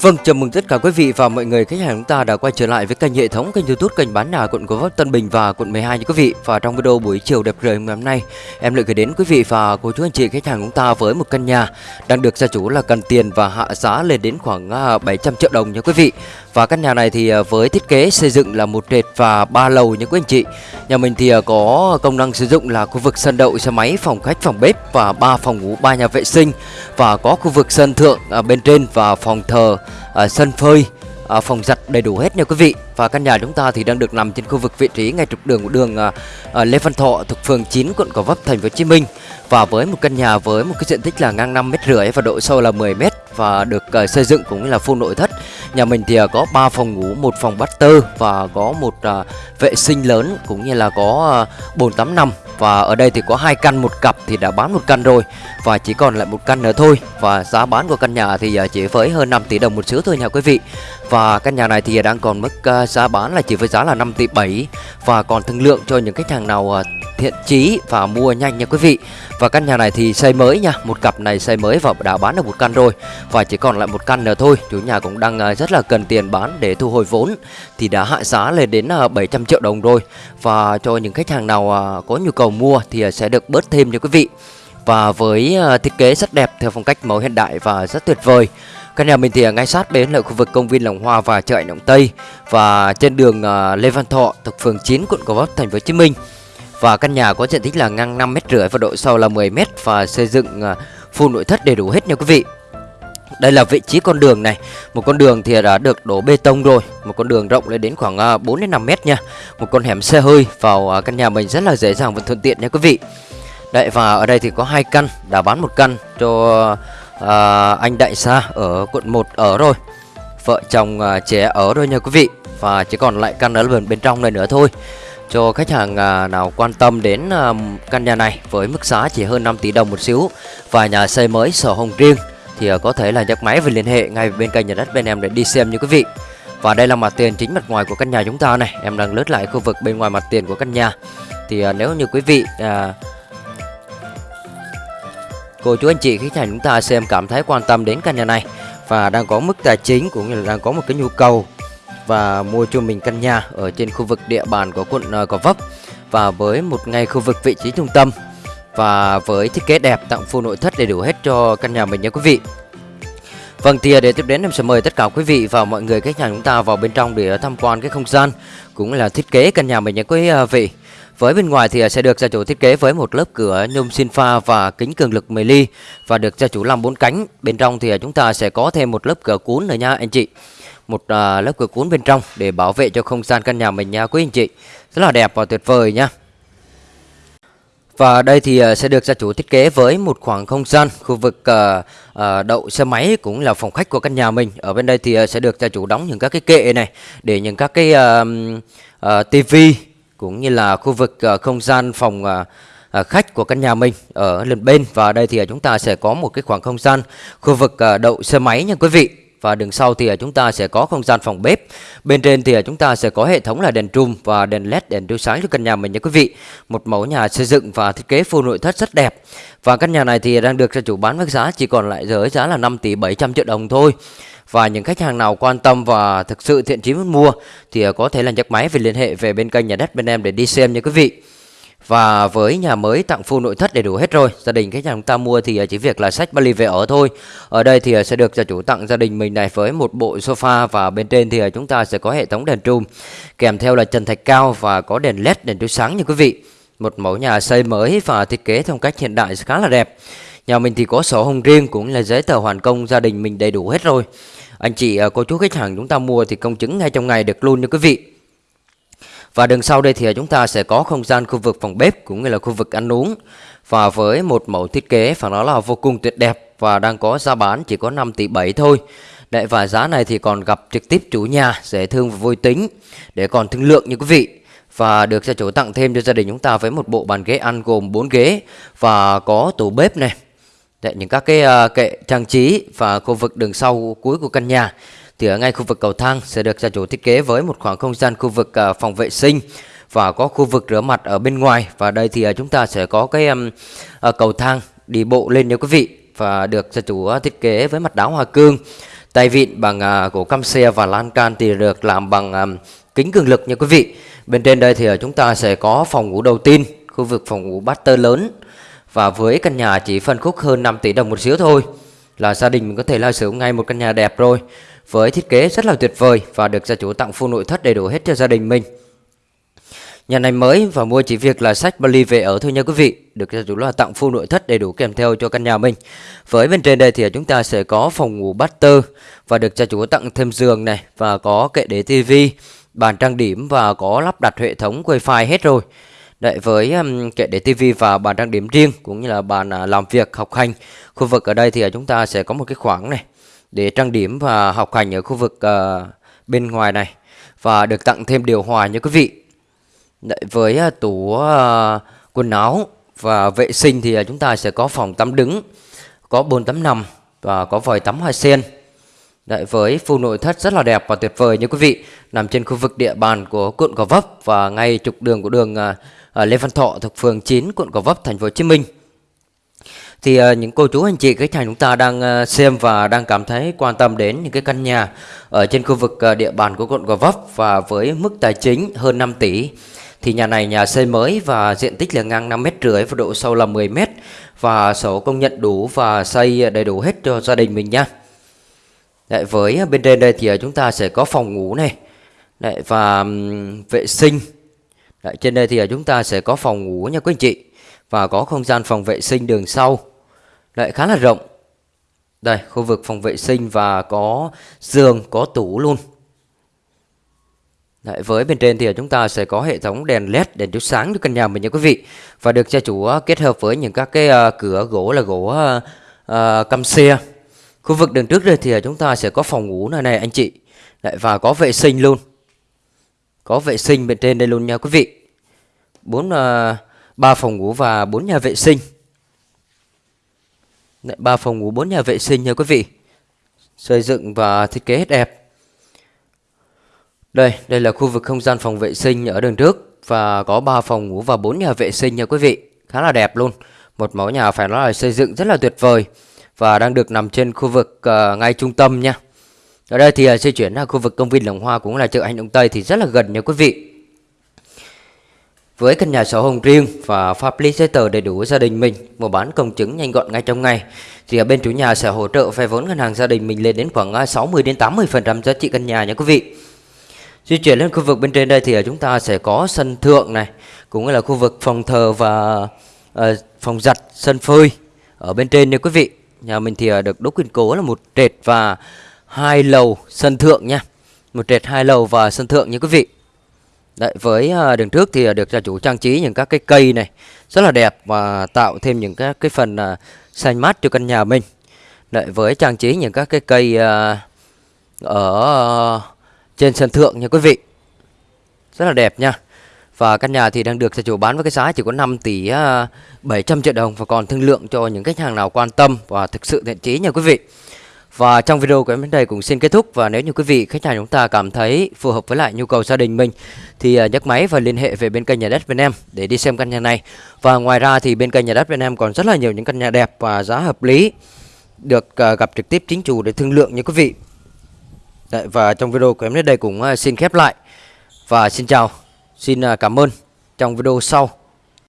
Vâng, chào mừng tất cả quý vị và mọi người khách hàng chúng ta đã quay trở lại với kênh hệ thống kênh YouTube kênh bán nhà quận Gò Vấp Tân Bình và quận 12 nha quý vị. Và trong video buổi chiều đẹp trời ngày hôm nay, em lại gửi đến quý vị và cô chú anh chị khách hàng chúng ta với một căn nhà đang được gia chủ là cần tiền và hạ giá lên đến khoảng à, 700 triệu đồng nha quý vị. Và căn nhà này thì à, với thiết kế xây dựng là một trệt và ba lầu nha quý anh chị. Nhà mình thì à, có công năng sử dụng là khu vực sân đậu xe máy, phòng khách, phòng bếp và ba phòng ngủ, ba nhà vệ sinh và có khu vực sân thượng bên trên và phòng thờ à, sân phơi à, phòng giặt đầy đủ hết nha quý vị. Và căn nhà chúng ta thì đang được nằm trên khu vực vị trí ngay trục đường của đường à, à, Lê Văn Thọ thuộc phường 9 quận Gò Vấp thành phố Hồ Chí Minh. Và với một căn nhà với một cái diện tích là ngang 5 mét rưỡi và độ sâu là 10 mét và được uh, xây dựng cũng như là full nội thất. Nhà mình thì uh, có 3 phòng ngủ, một phòng master và có một uh, vệ sinh lớn cũng như là có uh, bồn tắm nằm. Và ở đây thì có hai căn một cặp thì đã bán một căn rồi và chỉ còn lại một căn nữa thôi. Và giá bán của căn nhà thì chỉ với hơn 5 tỷ đồng một xíu thôi nha quý vị. Và căn nhà này thì đang còn mức giá bán là chỉ với giá là 5 tỷ 7 và còn thương lượng cho những khách hàng nào thiện chí và mua nhanh nha quý vị. Và căn nhà này thì xây mới nha, Một cặp này xây mới và đã bán được một căn rồi. Và chỉ còn lại một căn nữa thôi, Chủ nhà cũng đang à, rất là cần tiền bán để thu hồi vốn, Thì đã hạ giá lên đến à, 700 triệu đồng rồi. Và cho những khách hàng nào à, có nhu cầu mua thì sẽ được bớt thêm nha quý vị. Và với thiết kế rất đẹp theo phong cách mẫu hiện đại và rất tuyệt vời. Căn nhà mình thì ngay sát bên là khu vực công viên Lòng Hoa và chợ Động Tây. Và trên đường Lê Văn Thọ, thuộc phường 9 quận Gò Vấp, thành phố Hồ Chí Minh. Và căn nhà có diện tích là ngang 5 mét rưỡi và độ sâu là 10 mét và xây dựng à, full nội thất đầy đủ hết nha quý vị. Đây là vị trí con đường này. Một con đường thì đã được đổ bê tông rồi. Một con đường rộng lên đến khoảng à, 4 đến 5 mét nha. Một con hẻm xe hơi vào à, căn nhà mình rất là dễ dàng và thuận tiện nha quý vị. Đấy và ở đây thì có hai căn Đã bán một căn cho à, anh Đại Sa ở quận 1 ở rồi. Vợ chồng à, trẻ ở rồi nha quý vị. Và chỉ còn lại căn ở bên, bên trong này nữa thôi cho khách hàng à, nào quan tâm đến à, căn nhà này với mức giá chỉ hơn 5 tỷ đồng một xíu và nhà xây mới sổ hồng riêng thì à, có thể là nhấc máy và liên hệ ngay bên kênh nhà đất bên em để đi xem như quý vị. Và đây là mặt tiền chính mặt ngoài của căn nhà chúng ta này, em đang lướt lại khu vực bên ngoài mặt tiền của căn nhà. Thì nếu như quý vị à, cô chú anh chị khách hàng chúng ta xem cảm thấy quan tâm đến căn nhà này và đang có mức tài chính cũng như là đang có một cái nhu cầu và mua cho mình căn nhà ở trên khu vực địa bàn của quận ờ, Gò Vấp và với một ngay khu vực vị trí trung tâm và với thiết kế đẹp tặng full nội thất đầy đủ hết cho căn nhà mình nha quý vị. Vâng thì ờ, để tiếp đến em sẽ mời tất cả quý vị và mọi người khách hàng chúng ta vào bên trong để ờ, tham quan cái không gian cũng là thiết kế căn nhà mình nha quý vị. Với bên ngoài thì sẽ được gia chủ thiết kế với một lớp cửa nhôm xin pha và kính cường lực 10 ly và được gia chủ làm bốn cánh. Bên trong thì chúng ta sẽ có thêm một lớp cửa cuốn nữa nha, anh chị một à, lớp cửa cuốn bên trong để bảo vệ cho không gian căn nhà mình nha quý anh chị. Rất là đẹp và tuyệt vời nha. Và đây thì à, sẽ được gia chủ thiết kế với một khoảng không gian khu vực uh, uh, đậu xe máy cũng là phòng khách của căn nhà mình. Ở bên đây thì sẽ được gia chủ đóng những các cái kệ này để những các cái uh, uh, tivi cũng như là khu vực uh, không gian phòng uh, khách của căn nhà mình ở lần bên. Và đây thì chúng ta sẽ có một cái khoảng không gian khu vực đậu xe máy nha quý vị và đường sau thì à, chúng ta sẽ có không gian phòng bếp. Bên trên thì à, chúng ta sẽ có hệ thống là đèn trùm và đèn led, đèn chiếu sáng cho căn nhà mình nha quý vị. Một mẫu nhà xây dựng và thiết kế full nội thất rất đẹp. Và căn nhà này thì đang được gia chủ bán với giá chỉ còn lại giới giá là 5 tỷ 700 triệu đồng thôi. Và những khách hàng nào quan tâm và thực sự thiện chí muốn mua thì à, có thể là nhấc máy về liên hệ về bên kênh nhà đất bên em để đi xem nha quý vị. Và với nhà mới tặng full nội thất đầy đủ hết rồi. Gia đình khách hàng chúng ta mua thì à, chỉ việc là sách vali về ở thôi. Ở đây thì à, sẽ được gia chủ tặng gia đình mình này với một bộ sofa Và bên trên thì chúng ta sẽ có hệ thống đèn trùm Kèm theo là trần thạch cao và có đèn led, đèn chiếu sáng như quý vị. Một mẫu nhà xây mới và thiết kế theo cách hiện đại khá là đẹp. Nhà mình thì có sổ hồng riêng cũng là giấy tờ hoàn công gia đình mình đầy đủ hết rồi. Anh chị cô chú khách hàng chúng ta mua thì công chứng ngay trong ngày được luôn như quý vị và đường sau đây thì à, chúng ta sẽ có không gian khu vực phòng bếp cũng như là khu vực ăn uống và với một mẫu thiết kế phải nói là vô cùng tuyệt đẹp và đang có giá bán chỉ có 5 tỷ 7 thôi. Đấy và giá này thì còn gặp trực tiếp chủ nhà dễ thương và vui tính để còn thương lượng như quý vị. Và được gia chủ tặng thêm cho gia đình chúng ta với một bộ bàn ghế ăn gồm 4 ghế và có tủ bếp này. Đấy, những các cái uh, kệ trang trí và khu vực đường sau cuối của căn nhà thì ở ngay khu vực cầu thang sẽ được gia chủ thiết kế với một khoảng không gian khu vực à, phòng vệ sinh và có khu vực rửa mặt ở bên ngoài. Và đây thì à, chúng ta sẽ có cái à, cầu thang đi bộ lên nha quý vị, và được gia chủ thiết kế với mặt đá hoa cương, tay vịn bằng gỗ cam xe và lan can thì được làm bằng kính cường lực nha quý vị. Bên trên đây thì chúng ta sẽ có phòng ngủ đầu tiên, khu vực phòng ngủ master lớn. Và với căn nhà chỉ phân khúc hơn 5 tỷ đồng một xíu thôi là gia đình mình có thể là sử ngay một căn nhà đẹp rồi với thiết kế rất là tuyệt vời và được gia chủ tặng full nội thất đầy đủ hết cho gia đình mình. Nhà này mới và mua chỉ việc là sách Bali về ở thôi nha quý vị. Được gia chủ là tặng full nội thất đầy đủ kèm theo cho căn nhà mình. Với bên trên đây thì chúng ta sẽ có phòng ngủ butter Và được gia chủ tặng thêm giường này Và có kệ để tivi Bàn trang điểm và có lắp đặt hệ thống wifi hết rồi. Đấy, với um, kệ để tivi và bàn trang điểm riêng cũng như là bàn uh, làm việc học hành khu vực ở đây thì uh, chúng ta sẽ có một cái khoảng này để trang điểm và học hành ở khu vực uh, bên ngoài này. Và được tặng thêm điều hòa nha quý vị. Đấy, với uh, tủ uh, quần áo và vệ sinh thì uh, chúng ta sẽ có phòng tắm đứng có bồn tắm nằm và có vòi tắm hoa sen. Đấy, với phu nội thất rất là đẹp và tuyệt vời như quý vị nằm trên khu vực địa bàn của quận Gò Vấp và ngay trục đường của đường uh, Lê Văn Thọ thuộc phường 9 quận Gò Vấp thành phố Hồ Chí Minh thì uh, những cô chú anh chị khách hàng chúng ta đang uh, xem và đang cảm thấy quan tâm đến những cái căn nhà ở trên khu vực uh, địa bàn của quận Gò Vấp và với mức tài chính hơn 5 tỷ. Thì nhà này nhà xây mới và diện tích là ngang 5 mét rưỡi và độ sâu là 10 mét và sổ công nhận đủ và xây đầy đủ hết cho gia đình mình nha. Đấy, với bên trên đây thì chúng ta sẽ có phòng ngủ này Đấy, và vệ sinh. Đấy, trên đây thì chúng ta sẽ có phòng ngủ nha quý anh chị và có không gian phòng vệ sinh đường sau. Lại khá là rộng. Đây khu vực phòng vệ sinh và có giường có tủ luôn. Đấy, với bên trên thì chúng ta sẽ có hệ thống đèn led đèn chiếu sáng cho căn nhà mình nha quý vị. Và được gia chủ à, kết hợp với những các cái uh, cửa gỗ là gỗ uh, uh, căm xe. Khu vực đường trước đây thì chúng ta sẽ có phòng ngủ này này anh chị. Đấy, và có vệ sinh luôn. Có vệ sinh bên trên đây luôn nha quý vị. Bốn uh, ba phòng ngủ và bốn nhà vệ sinh. Ba phòng ngủ bốn nhà vệ sinh nha quý vị. Xây dựng và thiết kế hết đẹp. Đây đây là khu vực không gian phòng vệ sinh ở đường trước và có 3 phòng ngủ và 4 nhà vệ sinh nha quý vị. Khá là đẹp luôn. Một mẫu nhà phải nói là xây dựng rất là tuyệt vời và đang được nằm trên khu vực uh, ngay trung tâm nha. Ở đây thì uh, di chuyển ra khu vực công viên Lồng Hoa cũng là chợ Hành Động Tây thì rất là gần nha quý vị với căn nhà sổ hồng riêng và pháp lý giấy tờ đầy đủ gia đình mình, mua bán công chứng nhanh gọn ngay trong ngày, thì ở bên chủ nhà sẽ hỗ trợ vay vốn ngân hàng gia đình mình lên đến khoảng à, 60 đến 80% giá trị căn nhà nha quý vị. Di chuyển lên khu vực bên trên đây thì à, chúng ta sẽ có sân thượng này, cũng là khu vực phòng thờ và uh, phòng giặt, sân phơi ở bên trên nha quý vị. Nhà mình thì được đúc kiên cố là một trệt và hai lầu sân thượng nha. Một trệt hai lầu và sân thượng nha quý vị. Đấy, với à, đường trước thì à, được gia chủ trang trí những các cái cây này rất là đẹp và tạo thêm những các cái phần à, xanh mát cho căn nhà mình. Đấy, với trang trí những các cái cây ở trên sân thượng nha quý vị. Rất là đẹp nha. Và căn nhà thì đang được gia chủ bán với cái giá chỉ có 5 tỷ 700 triệu đồng và còn thương lượng cho những khách hàng nào quan tâm và thực sự thiện chí nha quý vị. Và trong video của em đến đây cũng xin kết thúc và nếu như quý vị khách hàng chúng ta cảm thấy phù hợp với lại nhu cầu gia đình mình thì à, nhấc máy và liên hệ về bên kênh nhà đất bên em để đi xem căn nhà này. Và ngoài ra thì bên kênh nhà đất bên em còn rất là nhiều những căn nhà đẹp và giá hợp lý được à, gặp trực tiếp chính chủ để thương lượng như quý vị. Đấy, và trong video của em đến đây cũng à, xin khép lại và xin chào, xin cảm ơn trong video sau.